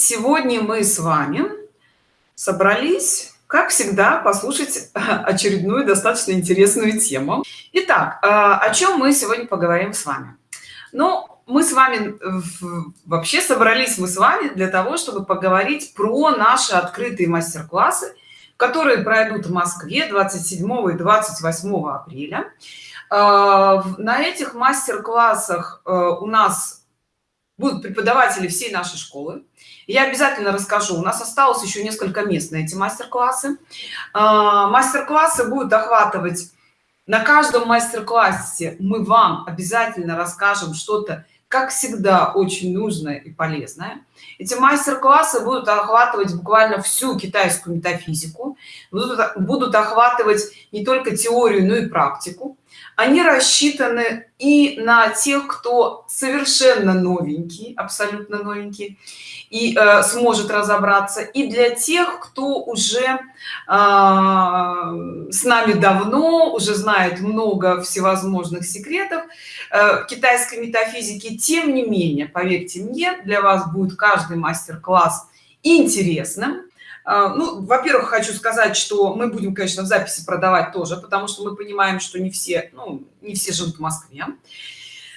сегодня мы с вами собрались как всегда послушать очередную достаточно интересную тему. Итак а, о чем мы сегодня поговорим с вами? Ну мы с вами вообще собрались мы с вами для того чтобы поговорить про наши открытые мастер-классы которые пройдут в москве 27 и 28 апреля. А, на этих мастер-классах э, у нас будут преподаватели всей нашей школы я обязательно расскажу. У нас осталось еще несколько мест на эти мастер-классы. А, мастер-классы будут охватывать на каждом мастер-классе. Мы вам обязательно расскажем что-то как всегда очень нужное и полезное. Эти мастер-классы будут охватывать буквально всю китайскую метафизику. Будут, будут охватывать не только теорию но и практику они рассчитаны и на тех кто совершенно новенький абсолютно новенький и э, сможет разобраться и для тех кто уже э, с нами давно уже знает много всевозможных секретов э, китайской метафизики тем не менее поверьте мне для вас будет каждый мастер-класс интересным ну во-первых хочу сказать что мы будем конечно в записи продавать тоже потому что мы понимаем что не все ну не все живут в москве.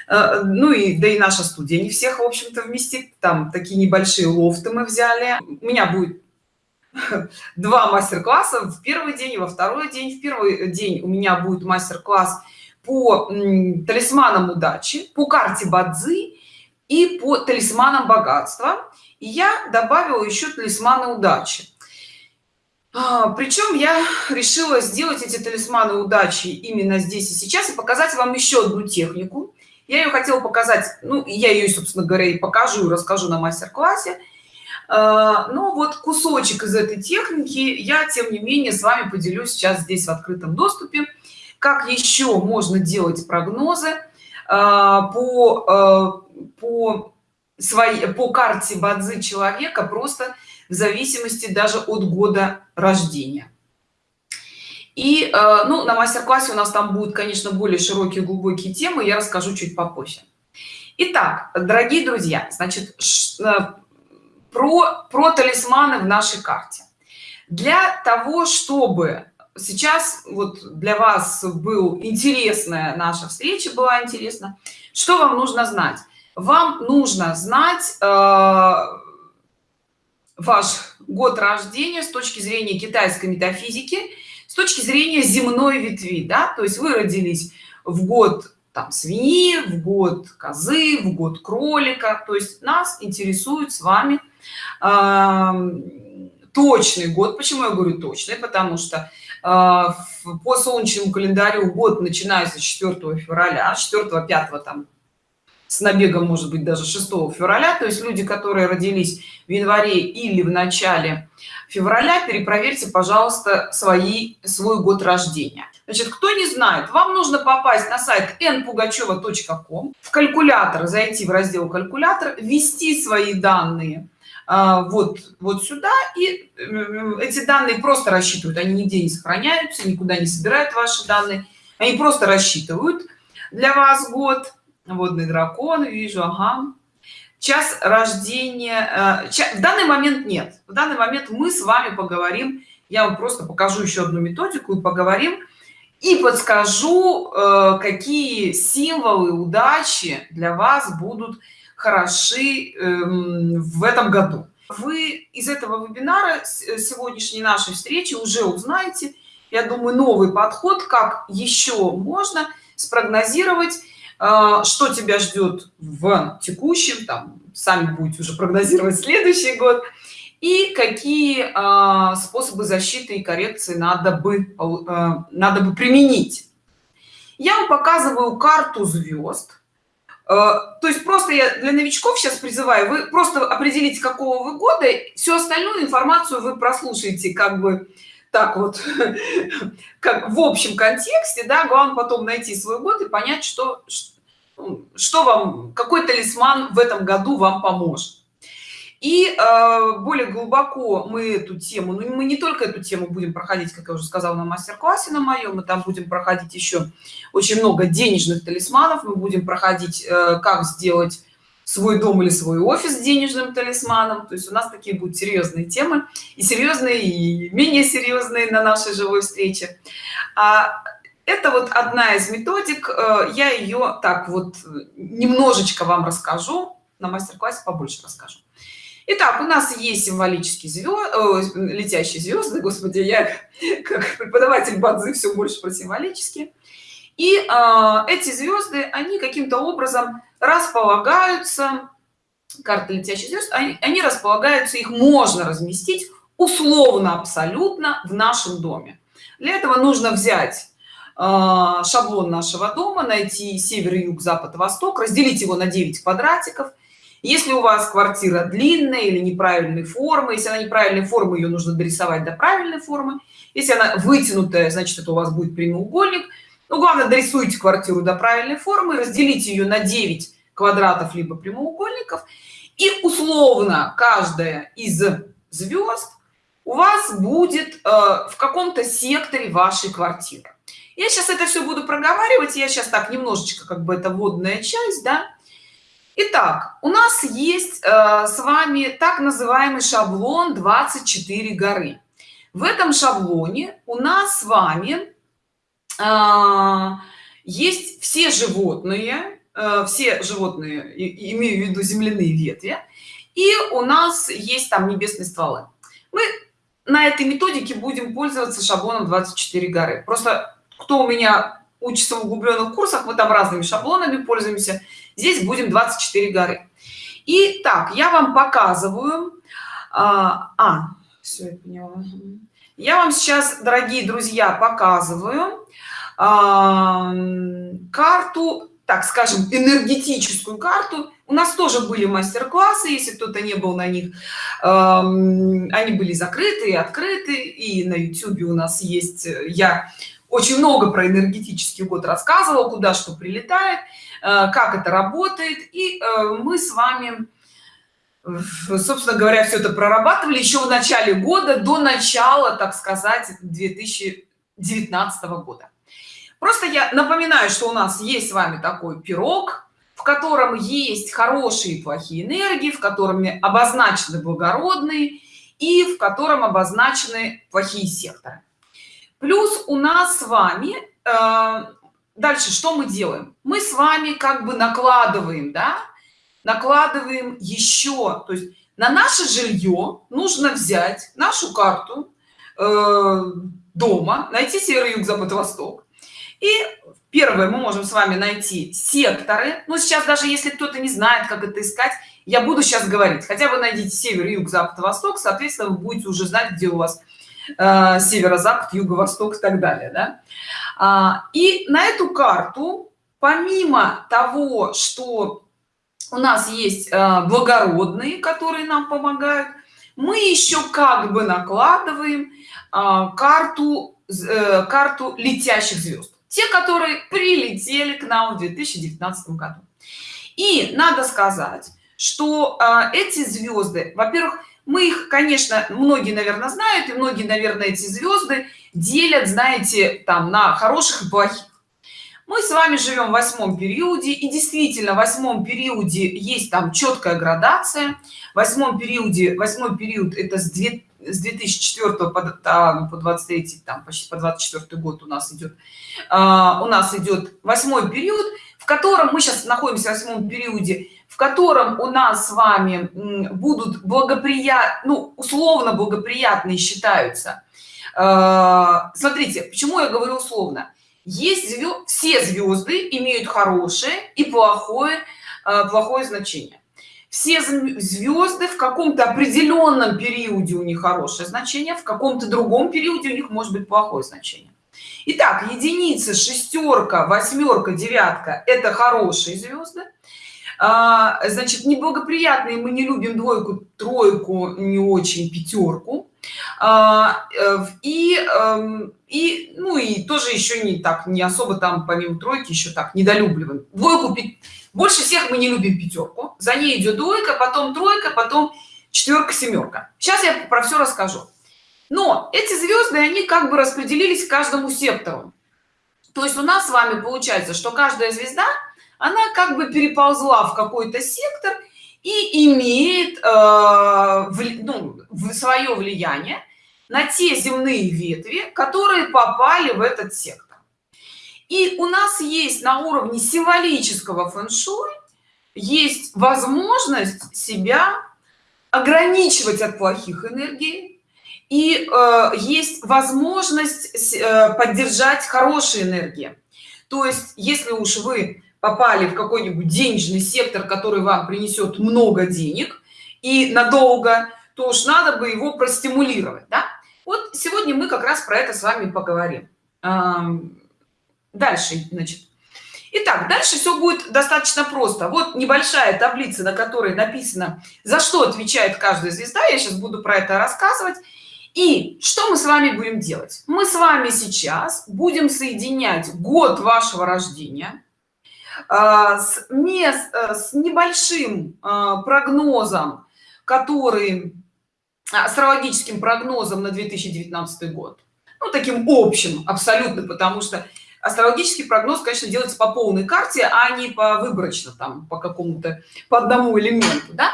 А, ну и да и наша студия не всех в общем-то вместит. Там такие небольшие лофты мы взяли. У меня будет два мастер-класса. В первый день и во второй день. В первый день у меня будет мастер-класс по талисманам удачи по карте бадзи и по талисманам богатства. И я добавила еще талисманы удачи. а, причем я решила сделать эти талисманы удачи именно здесь и сейчас и показать вам еще одну технику. Я ее хотела показать ну я ее собственно говоря и покажу расскажу на мастер-классе. А, но вот кусочек из этой техники я тем не менее с вами поделюсь сейчас здесь в открытом доступе. Как еще можно делать прогнозы а, по по своей по карте бадзи человека просто в зависимости даже от года рождения. И э, ну на мастер-классе у нас там будут конечно более широкие глубокие темы я расскажу чуть попозже. Итак, дорогие друзья значит э, про про талисманы в нашей карте. Для того чтобы сейчас вот для вас был интересная наша встреча была интересна что вам нужно знать вам нужно знать э, ваш год рождения с точки зрения китайской метафизики с точки зрения земной ветви да? То есть вы родились в год там свиньи в год козы в год кролика. То есть нас интересует с вами э, точный год. Почему я говорю точный? Потому что э, по солнечному календарю год начинается 4 февраля 4 5 там с набегом может быть даже 6 февраля. То есть люди которые родились в январе или в начале февраля перепроверьте пожалуйста свои свой год рождения. Значит кто не знает вам нужно попасть на сайт npugacheva.com в калькулятор зайти в раздел калькулятор ввести свои данные а, вот вот сюда и эти данные просто рассчитывают. Они нигде не сохраняются никуда не собирают ваши данные. Они просто рассчитывают для вас год водный дракон вижу ага. Час рождения э, в данный момент нет. В данный момент мы с вами поговорим я вам просто покажу еще одну методику и поговорим и подскажу э, какие символы удачи для вас будут хороши эм, в этом году. Вы из этого вебинара э, сегодняшней нашей встречи уже узнаете я думаю новый подход как еще можно спрогнозировать что тебя ждет в текущем там сами будете уже прогнозировать следующий год и какие а, способы защиты и коррекции надо бы а, надо бы применить? Я вам показываю карту звезд. То есть просто я для новичков сейчас призываю вы просто определите какого вы года всю остальную информацию вы прослушаете как бы так вот как в общем контексте да главное потом найти свой год и понять что что вам какой талисман в этом году вам поможет? И э, более глубоко мы эту тему ну мы не только эту тему будем проходить как я уже сказала на мастер-классе на моем мы там будем проходить еще очень много денежных талисманов. Мы будем проходить э, как сделать свой дом или свой офис денежным талисманом. То есть у нас такие будут серьезные темы и серьезные и менее серьезные на нашей живой встрече. А это вот одна из методик э, я ее так вот немножечко вам расскажу на мастер-классе побольше расскажу Итак, у нас есть символические звезды, летящие звезды, господи, я как преподаватель бадзы все больше про символические. И э, эти звезды, они каким-то образом располагаются, карты летящих звезд, они, они располагаются, их можно разместить условно абсолютно в нашем доме. Для этого нужно взять э, шаблон нашего дома, найти север, юг, запад, восток, разделить его на 9 квадратиков – если у вас квартира длинная или неправильной формы если она неправильной формы ее нужно дорисовать до правильной формы. Если она вытянутая значит это у вас будет прямоугольник. Ну главное дорисуйте квартиру до правильной формы разделите ее на 9 квадратов либо прямоугольников. И условно каждая из звезд у вас будет э, в каком-то секторе вашей квартиры я сейчас это все буду проговаривать я сейчас так немножечко как бы это водная часть да Итак, у нас есть э, с вами так называемый шаблон 24 горы. В этом шаблоне у нас с вами э, есть все животные, э, все животные, и, имею в виду земляные ветви, и у нас есть там небесные стволы. Мы на этой методике будем пользоваться шаблоном 24 горы. Просто кто у меня учится в углубленных курсах, мы там разными шаблонами пользуемся здесь будем 24 горы и так я вам показываю а, а все я поняла. я вам сейчас дорогие друзья показываю а, карту так скажем энергетическую карту у нас тоже были мастер-классы если кто-то не был на них э, они были закрыты и открыты и на youtube у нас есть я очень много про энергетический год рассказывал куда что прилетает Э, как это работает. И э, мы с вами собственно говоря все это прорабатывали еще в начале года до начала так сказать 2019 года. Просто я напоминаю что у нас есть с вами такой пирог в котором есть хорошие и плохие энергии в котором обозначены благородные и в котором обозначены плохие секторы плюс у нас с вами э, дальше что мы делаем? Мы с вами как бы накладываем да? Накладываем еще то есть на наше жилье нужно взять нашу карту э, дома найти север юг запад восток. И первое мы можем с вами найти секторы. Но сейчас даже если кто-то не знает как это искать я буду сейчас говорить. Хотя бы найдите север юг запад восток соответственно вы будете уже знать где у вас э, северо-запад юго-восток и так далее да? А, и на эту карту помимо того что у нас есть а, благородные которые нам помогают мы еще как бы накладываем а, карту э, карту летящих звезд те которые прилетели к нам в 2019 году и надо сказать что эти звезды во-первых мы их конечно многие наверное знают и многие наверное эти звезды делят знаете там на хороших и плохих. Мы с вами живем в восьмом периоде и действительно в восьмом периоде есть там четкая градация. В восьмом периоде восьмой период это с 2 с 2004 по, там, по 23 там почти по 24 год у нас идет а, у нас идет восьмой период в котором мы сейчас находимся в восьмом периоде в котором у нас с вами будут благоприятны ну, условно благоприятные считаются. А, смотрите почему я говорю условно. Есть звезд, все звезды имеют хорошее и плохое а, плохое значение. Все звезды в каком-то определенном периоде у них хорошее значение в каком-то другом периоде у них может быть плохое значение. Итак, единица шестерка восьмерка девятка это хорошие звезды а, значит неблагоприятные мы не любим двойку тройку не очень пятерку. А, э, и эм, и ну и тоже еще не так не особо там помимо тройки еще так недолюбливаем. Двойку больше всех мы не любим пятерку. За ней идет двойка потом тройка потом четверка семерка. Сейчас я про все расскажу. Но эти звезды они как бы распределились каждому сектору. То есть у нас с вами получается что каждая звезда она как бы переползла в какой-то сектор и имеет э, ну, свое влияние на те земные ветви которые попали в этот сектор. И у нас есть на уровне символического фэн-шуй есть возможность себя ограничивать от плохих энергий и э, есть возможность э, поддержать хорошие энергии. То есть если уж вы попали в какой-нибудь денежный сектор который вам принесет много денег и надолго то уж надо бы его простимулировать да? вот сегодня мы как раз про это с вами поговорим дальше значит Итак, дальше все будет достаточно просто. Вот небольшая таблица, на которой написано, за что отвечает каждая звезда. Я сейчас буду про это рассказывать. И что мы с вами будем делать? Мы с вами сейчас будем соединять год вашего рождения с, мест, э, с небольшим а, прогнозом, который астрологическим прогнозом на 2019 год. Ну, таким общим абсолютно, потому что астрологический прогноз конечно делается по полной карте а не по выборочно там по какому-то по одному элементу да?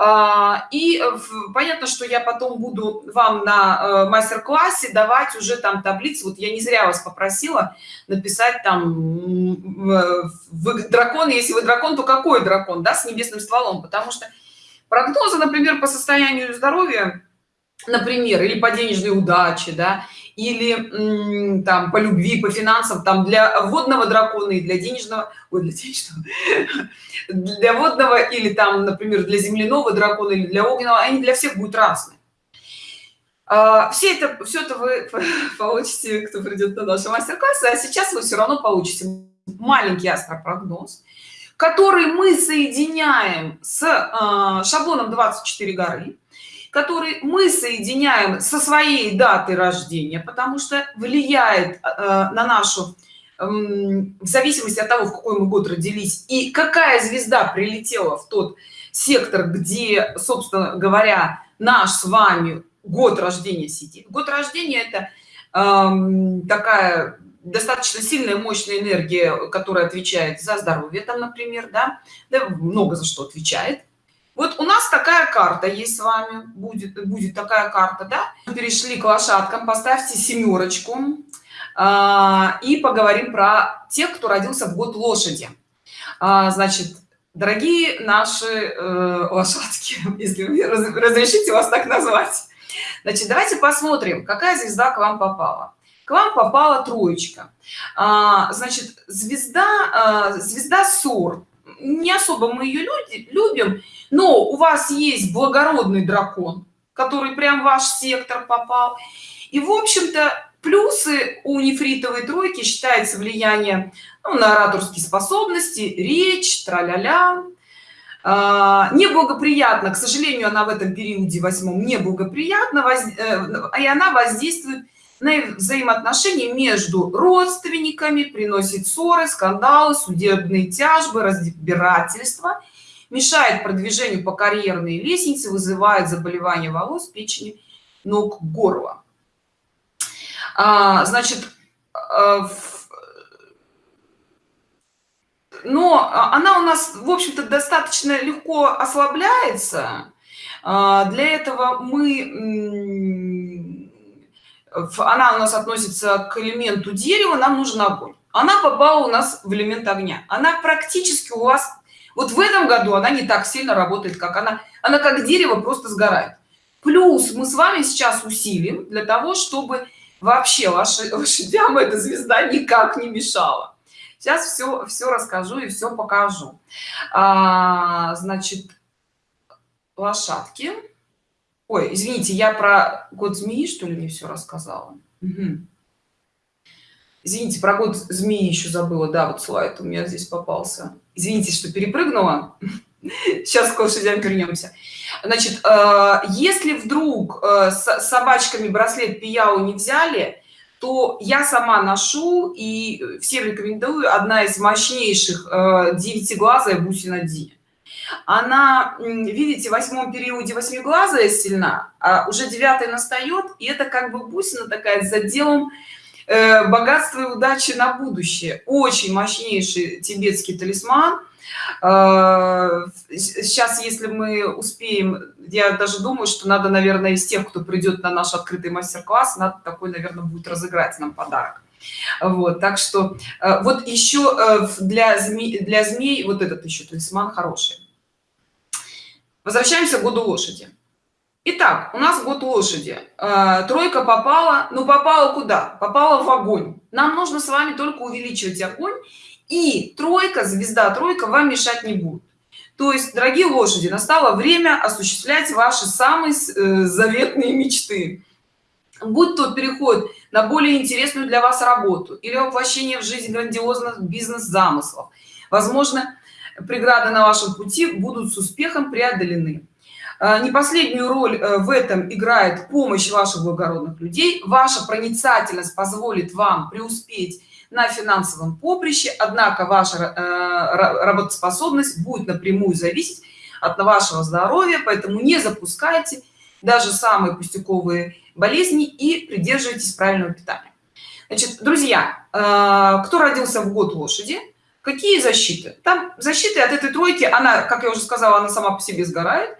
А, и понятно что я потом буду вам на э, мастер-классе давать уже там таблицы. Вот я не зря вас попросила написать там вы дракон. Если вы дракон то какой дракон да с небесным стволом? Потому что прогнозы например по состоянию здоровья например или по денежной удаче да или там по любви по финансам там для водного дракона и для денежного ой, для денежного для водного или там например для земляного дракона или для огненного они для всех будут разные. А, все это все это вы получите кто придет на наши мастер-классы а сейчас вы все равно получите маленький астропрогноз который мы соединяем с э, шаблоном 24 горы который мы соединяем со своей датой рождения потому что влияет э, на нашу э, в зависимости от того в какой мы год родились и какая звезда прилетела в тот сектор где собственно говоря наш с вами год рождения сидит. Год рождения это э, такая достаточно сильная мощная энергия которая отвечает за здоровье там например да, да много за что отвечает вот у нас такая карта есть с вами. Будет будет такая карта да? Перешли к лошадкам. Поставьте семерочку. А, и поговорим про тех кто родился в год лошади. А, значит дорогие наши э, лошадки если вы разрешите вас так назвать. Значит давайте посмотрим какая звезда к вам попала. К вам попала троечка. А, значит звезда а, звезда сор не особо мы ее люди любим но у вас есть благородный дракон который прям ваш сектор попал. И в общем-то плюсы у нефритовой тройки считается влияние ну, на ораторские способности речь траля-ля. А, неблагоприятно к сожалению она в этом периоде восьмом неблагоприятно воз... Э, и она воздействует взаимоотношения между родственниками приносит ссоры скандалы судебные тяжбы разбирательства мешает продвижению по карьерной лестнице вызывает заболевания волос печени ног горла. А, значит а, но она у нас в общем-то достаточно легко ослабляется. А, для этого мы она у нас относится к элементу дерева нам нужен огонь. Она попала у нас в элемент огня. Она практически у вас вот в этом году она не так сильно работает как она. Она как дерево просто сгорает. Плюс мы с вами сейчас усилим для того чтобы вообще ваши лошадям эта звезда никак не мешала. Сейчас все все расскажу и все покажу. А, значит лошадки ой извините я про год змеи что ли не все рассказала? Угу. извините про год змеи еще забыла. Да вот слайд у меня здесь попался. Извините что перепрыгнула. Сейчас к лошадям вернемся значит э, если вдруг э, с собачками браслет пияу не взяли то я сама ношу и всем рекомендую одна из мощнейших э, девятиглазая бусина ди она видите в восьмом периоде восьмиглазая сильна а уже девятый настает и это как бы бусина такая с заделом э, богатство и удачи на будущее. Очень мощнейший тибетский талисман. Сейчас если мы успеем я даже думаю что надо наверное из тех кто придет на наш открытый мастер-класс надо такой наверное будет разыграть нам подарок. Вот так что э, вот еще э, для змей для змей вот этот еще талисман хороший возвращаемся к году лошади Итак, у нас год лошади. Э, тройка попала, ну попала куда? Попала в огонь. Нам нужно с вами только увеличивать огонь, и тройка, звезда тройка вам мешать не будет. То есть, дорогие лошади, настало время осуществлять ваши самые заветные мечты будь то переход на более интересную для вас работу или воплощение в жизнь грандиозных бизнес-замыслов возможно преграды на вашем пути будут с успехом преодолены. А, не последнюю роль э, в этом играет помощь ваших благородных людей. Ваша проницательность позволит вам преуспеть на финансовом поприще. Однако ваша э, работоспособность будет напрямую зависеть от вашего здоровья. Поэтому не запускайте даже самые пустяковые болезни и придерживайтесь правильного питания. Значит друзья э, кто родился в год лошади какие защиты? Там защиты от этой тройки она как я уже сказала она сама по себе сгорает.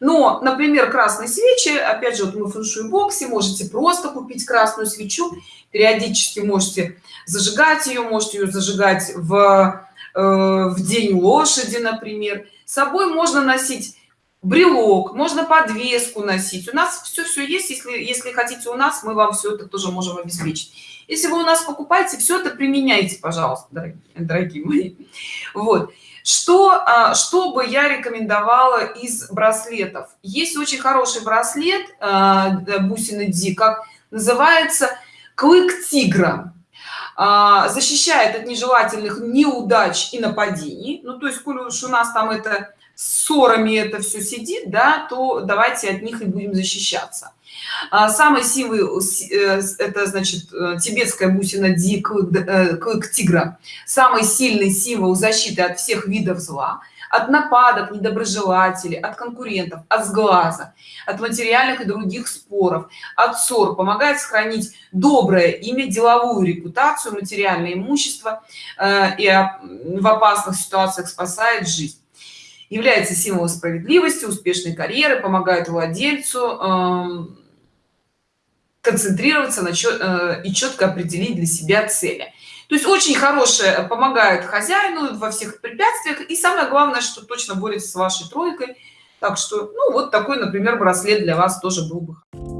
Но например красные свечи опять же вот мы в фэншуй боксе можете просто купить красную свечу. Периодически можете зажигать ее можете ее зажигать в э, в день лошади например. С собой можно носить брелок можно подвеску носить. У нас все все есть. Если если хотите у нас мы вам все это тоже можем обеспечить если вы у нас покупаете все это применяйте пожалуйста дорогие, дорогие мои. Вот. Что а, что бы я рекомендовала из браслетов? Есть очень хороший браслет а, бусины ди как называется клык тигра а, защищает от нежелательных неудач и нападений. Ну то есть коли уж у нас там это ссорами это все сидит да то давайте от них и будем защищаться. А, самый силы э, это значит э, тибетская бусина ди клык, э, тигра. Самый сильный символ защиты от всех видов зла от нападок недоброжелателей от конкурентов от сглаза от материальных и других споров от ссор. Помогает сохранить доброе имя деловую репутацию материальное имущество и в опасных ситуациях спасает жизнь является символом справедливости успешной карьеры помогает владельцу эм, концентрироваться на чет, э, и четко определить для себя цели. То есть очень хорошее помогает хозяину во всех препятствиях. И самое главное что точно борется с вашей тройкой. Так что ну вот такой например браслет для вас тоже был бы